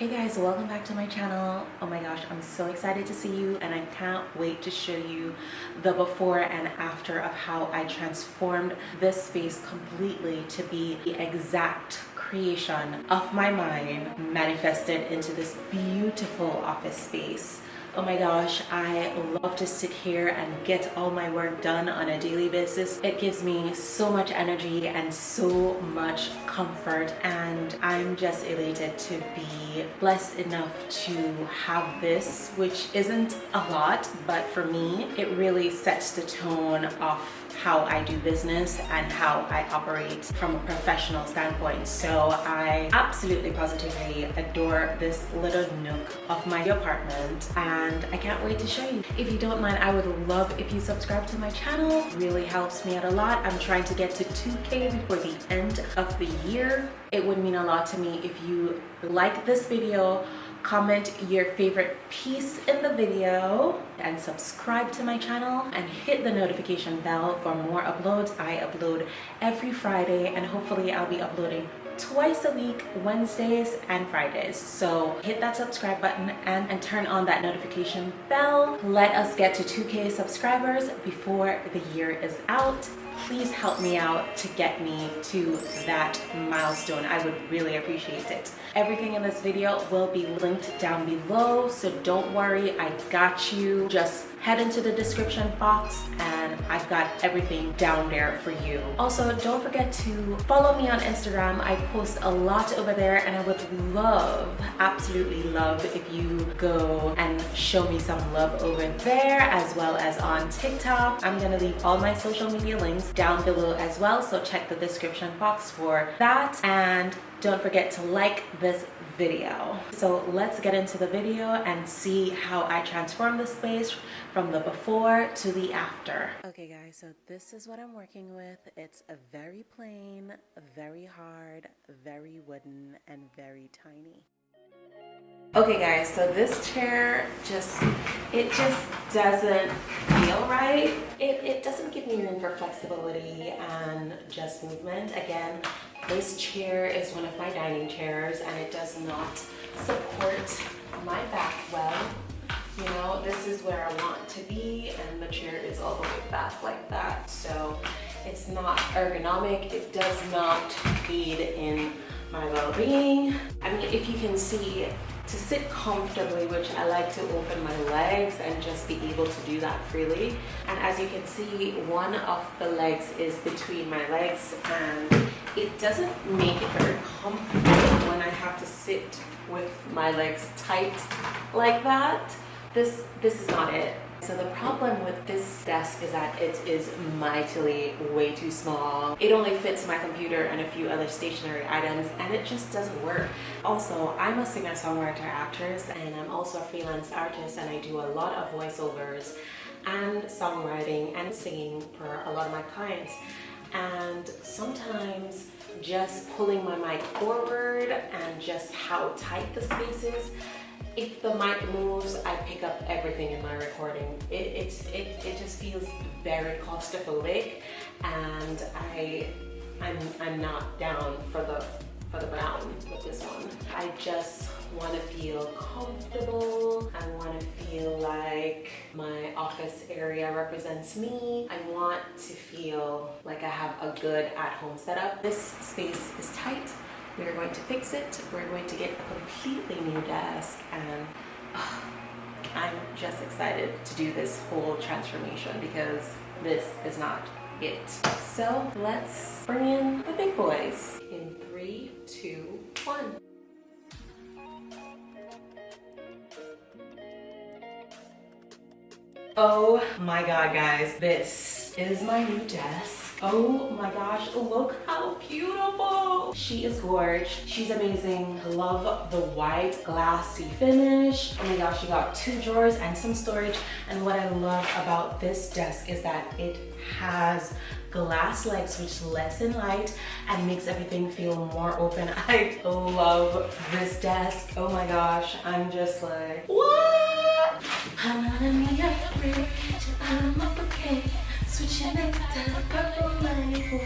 Hey guys, welcome back to my channel. Oh my gosh, I'm so excited to see you and I can't wait to show you the before and after of how I transformed this space completely to be the exact creation of my mind manifested into this beautiful office space oh my gosh i love to sit here and get all my work done on a daily basis. It gives me so much energy and so much comfort and i'm just elated to be blessed enough to have this which isn't a lot but for me it really sets the tone of how I do business and how I operate from a professional standpoint. So I absolutely positively adore this little nook of my apartment and I can't wait to show you. If you don't mind, I would love if you subscribe to my channel. It really helps me out a lot. I'm trying to get to 2K before the end of the year. It would mean a lot to me if you like this video comment your favorite piece in the video and subscribe to my channel and hit the notification bell for more uploads. I upload every friday and hopefully i'll be uploading twice a week wednesdays and fridays so hit that subscribe button and, and turn on that notification bell let us get to 2k subscribers before the year is out please help me out to get me to that milestone. I would really appreciate it. Everything in this video will be linked down below, so don't worry, I got you. Just head into the description box and I've got everything down there for you. Also, don't forget to follow me on Instagram. I post a lot over there and I would love, absolutely love if you go and show me some love over there as well as on TikTok. I'm gonna leave all my social media links down below as well, so check the description box for that. And don't forget to like this video. So let's get into the video and see how I transform the space from the before to the after. Okay guys, so this is what I'm working with. It's a very plain, very hard, very wooden, and very tiny. Okay guys, so this chair just, it just doesn't feel right. It, it doesn't give me room for flexibility and just movement. Again, this chair is one of my dining chairs and it does not support my back well. You know, this is where I want to be and the chair is all the way back like that. So it's not ergonomic. It does not feed in my well-being. I mean, if you can see, to sit comfortably, which I like to open my legs and just be able to do that freely. And as you can see, one of the legs is between my legs and it doesn't make it very comfortable when I have to sit with my legs tight like that. This, this is not it. So the problem with this desk is that it is mightily way too small. It only fits my computer and a few other stationary items and it just doesn't work. Also, I'm a singer-songwriter actress and I'm also a freelance artist and I do a lot of voiceovers and songwriting and singing for a lot of my clients and sometimes just pulling my mic forward and just how tight the space is if the mic moves I pick up everything in my recording it, it's it, it just feels very claustrophobic and I I'm, I'm not down for the for the brown with this one I just want to feel comfortable. I want to feel like my office area represents me. I want to feel like I have a good at-home setup. This space is tight. We're going to fix it. We're going to get a completely new desk and oh, I'm just excited to do this whole transformation because this is not it. So let's bring in the big boys in three, two, one. Oh my god guys, this is my new desk. Oh my gosh, look how beautiful. She is gorgeous. She's amazing. Love the white glassy finish. Oh my gosh, she got two drawers and some storage. And what I love about this desk is that it has glass legs which lets in light and makes everything feel more open. I love this desk. Oh my gosh, I'm just like, what? I'm not a I'm okay The purple label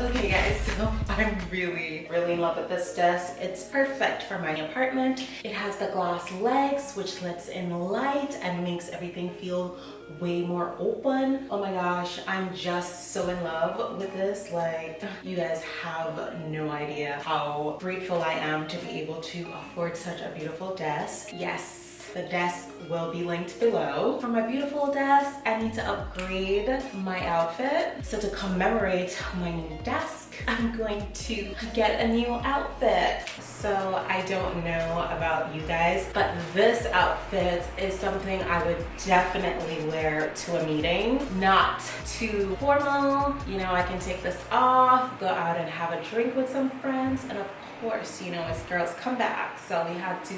Okay guys, so I'm really, really in love with this desk. It's perfect for my apartment. It has the glass legs, which lets in light and makes everything feel way more open. Oh my gosh, I'm just so in love with this. Like, you guys have no idea how grateful I am to be able to afford such a beautiful desk. Yes, the desk will be linked below. For my beautiful desk, I need to upgrade my outfit. So to commemorate my new desk, I'm going to get a new outfit. So I don't know about you guys, but this outfit is something I would definitely wear to a meeting. Not too formal, you know, I can take this off, go out and have a drink with some friends, and of course, you know, it's girls come back. So we had to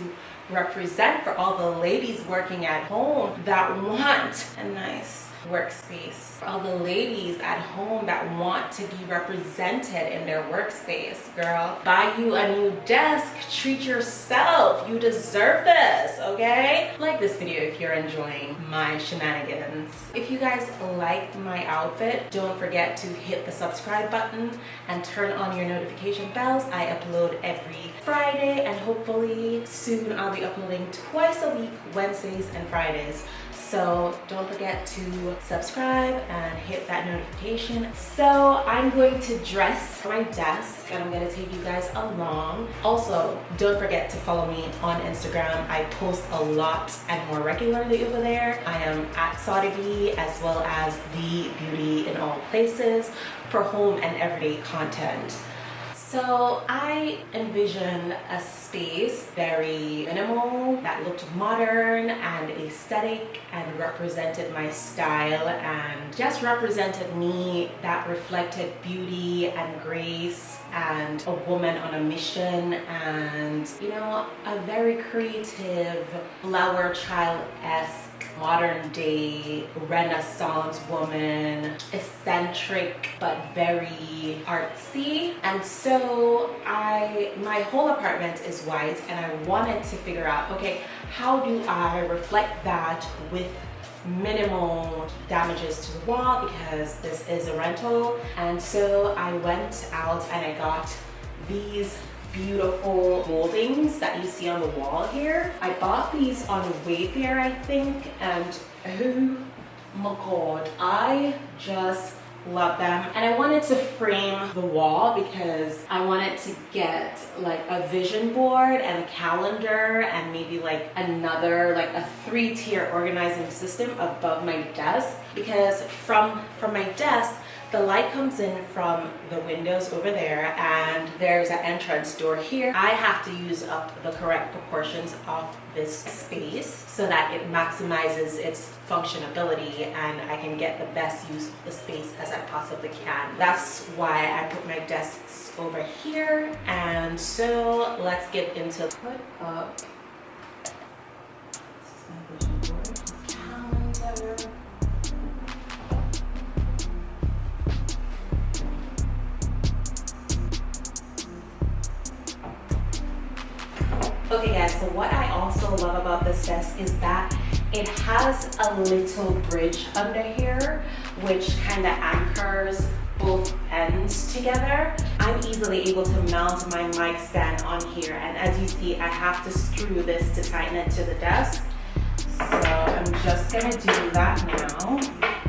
represent for all the ladies working at home that want a nice workspace. All the ladies at home that want to be represented in their workspace, girl. Buy you a new desk, treat yourself. You deserve this, okay? Like this video if you're enjoying my shenanigans. If you guys like my outfit, don't forget to hit the subscribe button and turn on your notification bells. I upload every Friday and hopefully soon I'll be uploading twice a week, Wednesdays and Fridays. So don't forget to subscribe and hit that notification. So I'm going to dress my desk and I'm gonna take you guys along. Also, don't forget to follow me on Instagram. I post a lot and more regularly over there. I am at Saudi as well as The Beauty in All Places for home and everyday content. So I envisioned a space very minimal that looked modern and aesthetic and represented my style and just represented me that reflected beauty and grace and a woman on a mission and you know a very creative flower child-esque modern day renaissance woman eccentric but very artsy. And so i my whole apartment is white and i wanted to figure out okay how do i reflect that with minimal damages to the wall? Because this is a rental. And so I went out and I got these beautiful moldings that you see on the wall here. I bought these on Wayfair I think and oh my god I just love them and I wanted to frame the wall because I wanted to get like a vision board and a calendar and maybe like another like a three tier organizing system above my desk because from from my desk the light comes in from the windows over there and there's an entrance door here. I have to use up the correct proportions of this space so that it maximizes its functionability and I can get the best use of the space as I possibly can. That's why I put my desks over here and so let's get into put up love about this desk is that it has a little bridge under here which kind of anchors both ends together. I'm easily able to mount my mic stand on here and as you see I have to screw this to tighten it to the desk. So I'm just gonna do that now.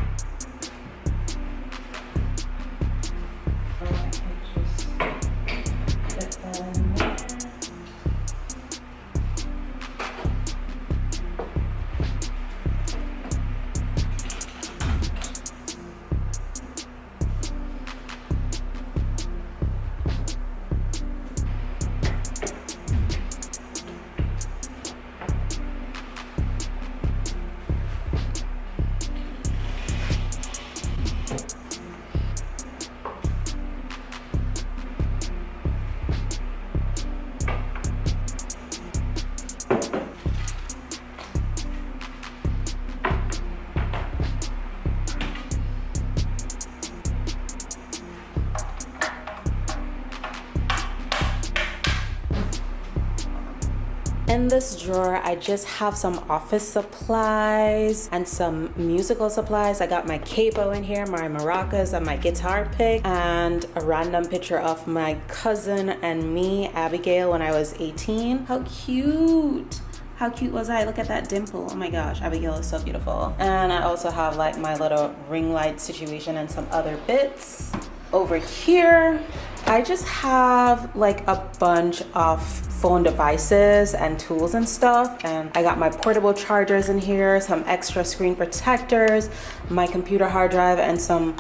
Drawer, I just have some office supplies and some musical supplies. I got my capo in here, my maracas and my guitar pick and a random picture of my cousin and me, Abigail, when I was 18. How cute. How cute was I? Look at that dimple. Oh my gosh, Abigail is so beautiful. And I also have like my little ring light situation and some other bits. Over here, I just have like a bunch of phone devices and tools and stuff. And I got my portable chargers in here, some extra screen protectors, my computer hard drive and some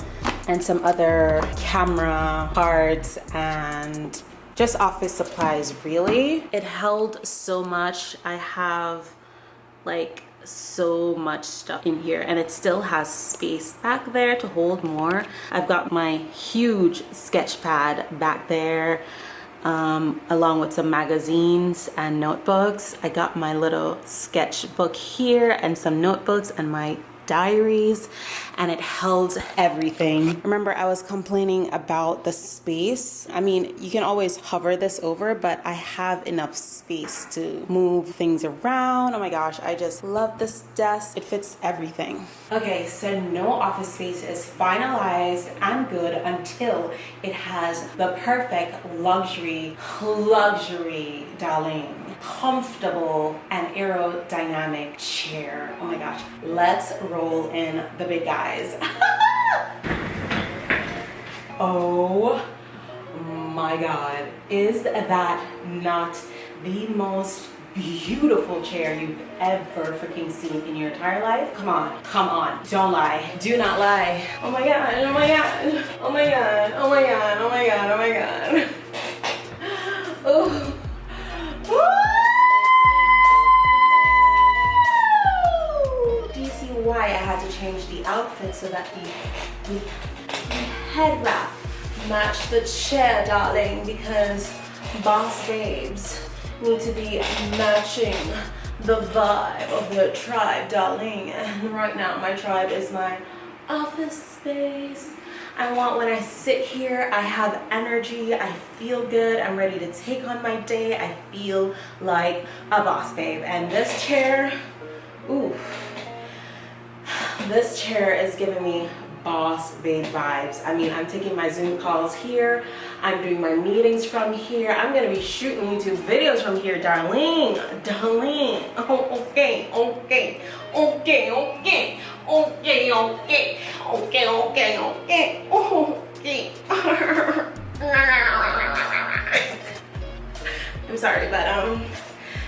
and some other camera cards and just office supplies really it held so much i have like so much stuff in here and it still has space back there to hold more. I've got my huge sketch pad back there um, along with some magazines and notebooks. I got my little sketchbook here and some notebooks and my diaries and it held everything. Remember I was complaining about the space. I mean, you can always hover this over, but I have enough space to move things around. Oh my gosh, I just love this desk. It fits everything. Okay, so no office space is finalized and good until it has the perfect luxury, luxury, darling comfortable and aerodynamic chair. Oh my gosh. Let's roll in the big guys. oh my God. Is that not the most beautiful chair you've ever freaking seen in your entire life? Come on, come on, don't lie, do not lie. Oh my God, oh my God, oh my God, oh my God, oh my God, oh my God. So that the, the head wrap matched the chair, darling, because boss babes need to be matching the vibe of the tribe, darling. And right now, my tribe is my office space. I want when I sit here, I have energy, I feel good, I'm ready to take on my day, I feel like a boss babe. And this chair, ooh, this chair is giving me boss babe vibes. I mean, I'm taking my Zoom calls here. I'm doing my meetings from here. I'm gonna be shooting YouTube videos from here, darling. Darling. Oh, okay, okay, okay, okay, okay, okay, okay, okay, okay, okay. I'm sorry, but um,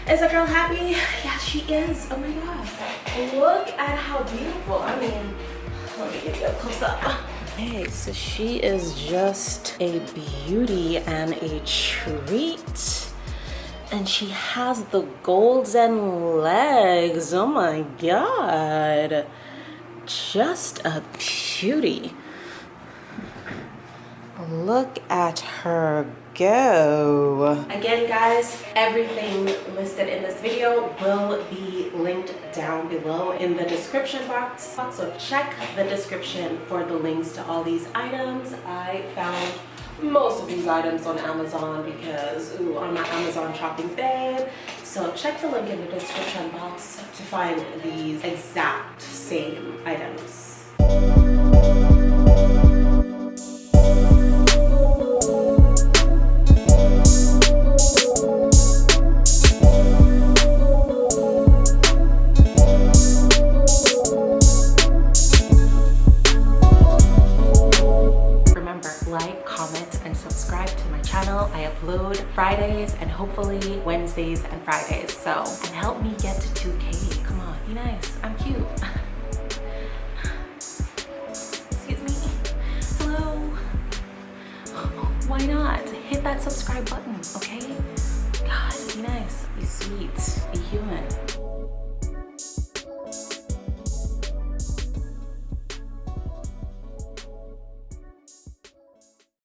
is a girl happy? Yeah, she is. Oh my god. Look at how beautiful. I mean, let me get you a close up. Hey, so she is just a beauty and a treat. And she has the golden legs. Oh my god. Just a beauty. Look at her go. Again, guys, everything listed in this video will be linked down below in the description box. So check the description for the links to all these items. I found most of these items on Amazon because ooh, on my Amazon shopping babe. So check the link in the description box to find these exact same items. And hopefully Wednesdays and Fridays. So, and help me get to 2K. Come on, be nice. I'm cute. Excuse me. Hello. Why not? Hit that subscribe button, okay? God, be nice, be sweet, be human.